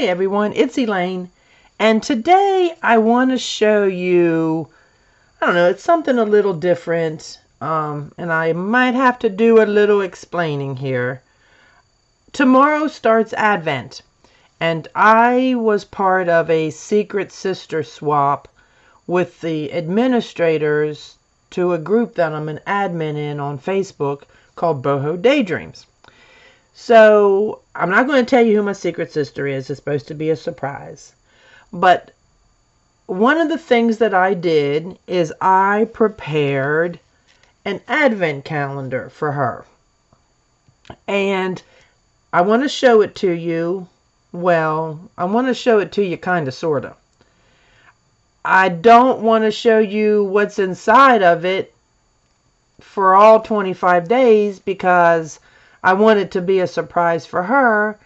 Hey everyone, it's Elaine, and today I want to show you, I don't know, it's something a little different, um, and I might have to do a little explaining here. Tomorrow starts Advent, and I was part of a secret sister swap with the administrators to a group that I'm an admin in on Facebook called Boho Daydreams. So I'm not going to tell you who my secret sister is. It's supposed to be a surprise. But one of the things that I did is I prepared an advent calendar for her. And I want to show it to you. Well, I want to show it to you kind of, sort of. I don't want to show you what's inside of it for all 25 days because I want it to be a surprise for her,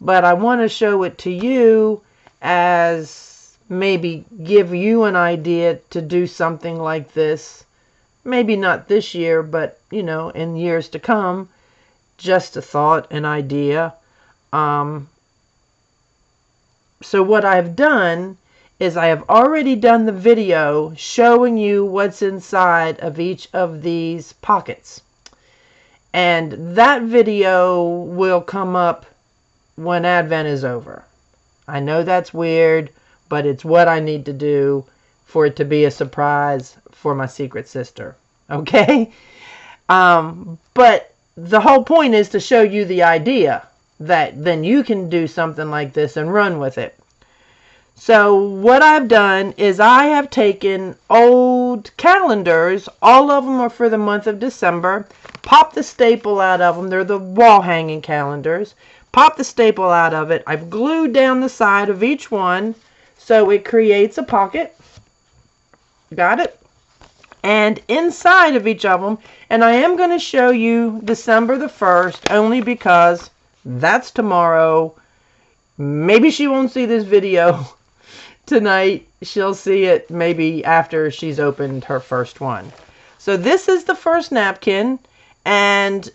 but I want to show it to you as maybe give you an idea to do something like this. Maybe not this year, but you know, in years to come. Just a thought, an idea. Um, so what I've done is I have already done the video showing you what's inside of each of these pockets. And that video will come up when Advent is over. I know that's weird, but it's what I need to do for it to be a surprise for my secret sister. Okay? Um, but the whole point is to show you the idea that then you can do something like this and run with it. So what I've done is I have taken old calendars, all of them are for the month of December, pop the staple out of them, they're the wall hanging calendars, pop the staple out of it, I've glued down the side of each one so it creates a pocket, got it? And inside of each of them, and I am going to show you December the 1st only because that's tomorrow. Maybe she won't see this video tonight. She'll see it maybe after she's opened her first one. So this is the first napkin. And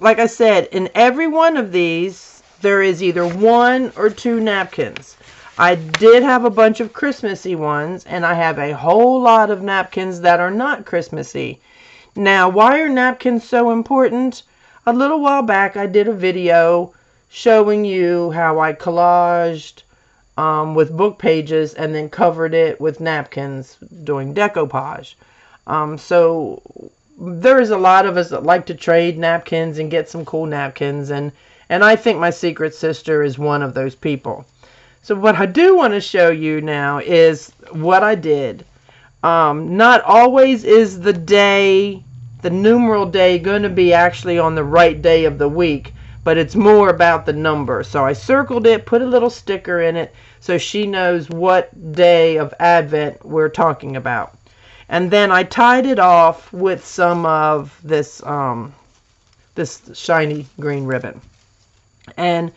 like I said, in every one of these, there is either one or two napkins. I did have a bunch of Christmassy ones, and I have a whole lot of napkins that are not Christmassy. Now, why are napkins so important? A little while back, I did a video showing you how I collaged um, with book pages and then covered it with napkins doing decoupage. Um, so there is a lot of us that like to trade napkins and get some cool napkins and and I think my secret sister is one of those people. So what I do want to show you now is what I did. Um, not always is the day, the numeral day, going to be actually on the right day of the week but it's more about the number. So I circled it, put a little sticker in it so she knows what day of Advent we're talking about. And then I tied it off with some of this um, this shiny green ribbon. And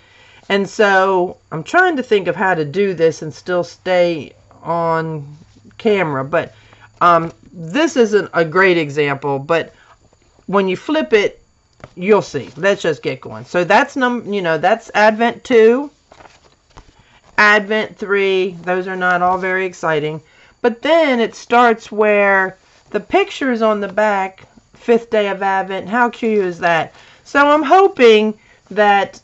and so I'm trying to think of how to do this and still stay on camera. But um, this isn't a great example. But when you flip it, you'll see. Let's just get going. So that's num you know, that's Advent 2, Advent 3. Those are not all very exciting. But then it starts where the pictures on the back, fifth day of Advent. How cute is that? So I'm hoping that,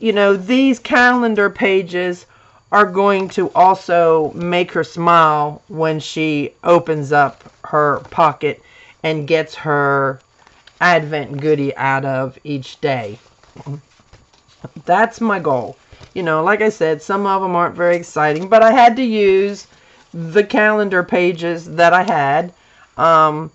you know, these calendar pages are going to also make her smile when she opens up her pocket and gets her Advent goodie out of each day. That's my goal. You know, like I said, some of them aren't very exciting, but I had to use the calendar pages that I had. Um,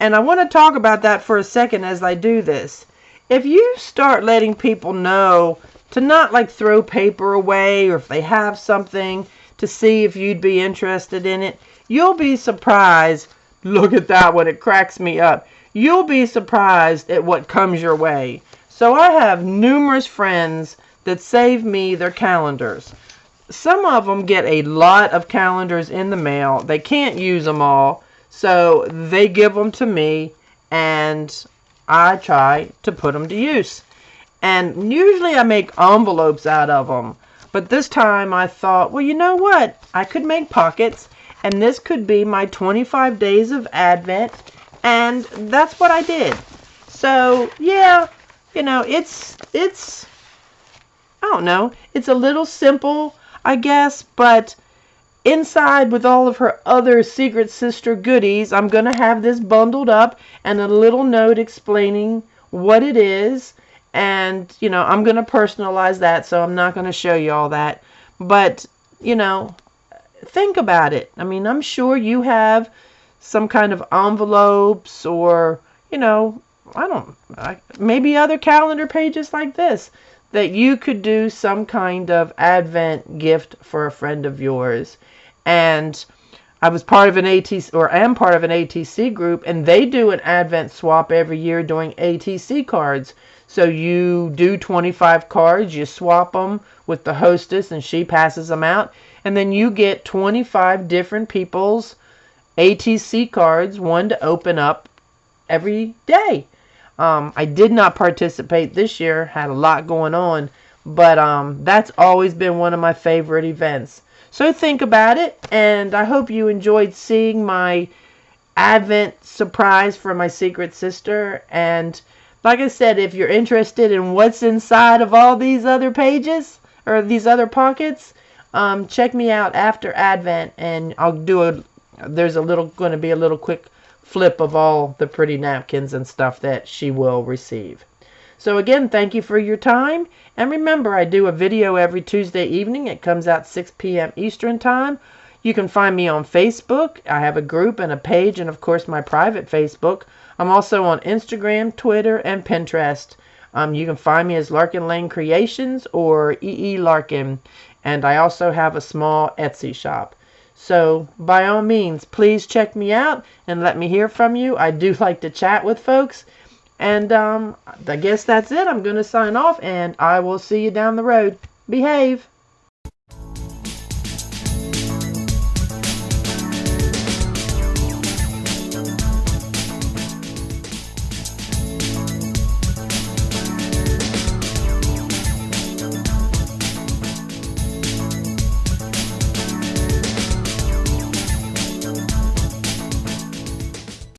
and I want to talk about that for a second as I do this. If you start letting people know to not like throw paper away or if they have something to see if you'd be interested in it, you'll be surprised. Look at that one. It cracks me up. You'll be surprised at what comes your way. So I have numerous friends that save me their calendars. Some of them get a lot of calendars in the mail. They can't use them all. So they give them to me and I try to put them to use. And usually I make envelopes out of them. But this time I thought, well, you know what? I could make pockets and this could be my 25 days of Advent. And that's what I did. So, yeah, you know, it's, it's, I don't know, it's a little simple, I guess, but inside with all of her other Secret Sister goodies, I'm going to have this bundled up and a little note explaining what it is. And, you know, I'm going to personalize that, so I'm not going to show you all that. But, you know, think about it. I mean, I'm sure you have some kind of envelopes or, you know, I don't, I, maybe other calendar pages like this that you could do some kind of Advent gift for a friend of yours. And I was part of an ATC, or am part of an ATC group, and they do an Advent swap every year doing ATC cards. So you do 25 cards, you swap them with the hostess, and she passes them out. And then you get 25 different people's ATC cards, one to open up every day. Um, I did not participate this year, had a lot going on, but um, that's always been one of my favorite events. So think about it, and I hope you enjoyed seeing my Advent surprise for my secret sister. And like I said, if you're interested in what's inside of all these other pages or these other pockets, um, check me out after Advent, and I'll do a. There's a little going to be a little quick flip of all the pretty napkins and stuff that she will receive. So again, thank you for your time. And remember, I do a video every Tuesday evening. It comes out 6 p.m. Eastern Time. You can find me on Facebook. I have a group and a page and, of course, my private Facebook. I'm also on Instagram, Twitter, and Pinterest. Um, you can find me as Larkin Lane Creations or EE e. Larkin. And I also have a small Etsy shop. So by all means, please check me out and let me hear from you. I do like to chat with folks. And um, I guess that's it. I'm going to sign off and I will see you down the road. Behave.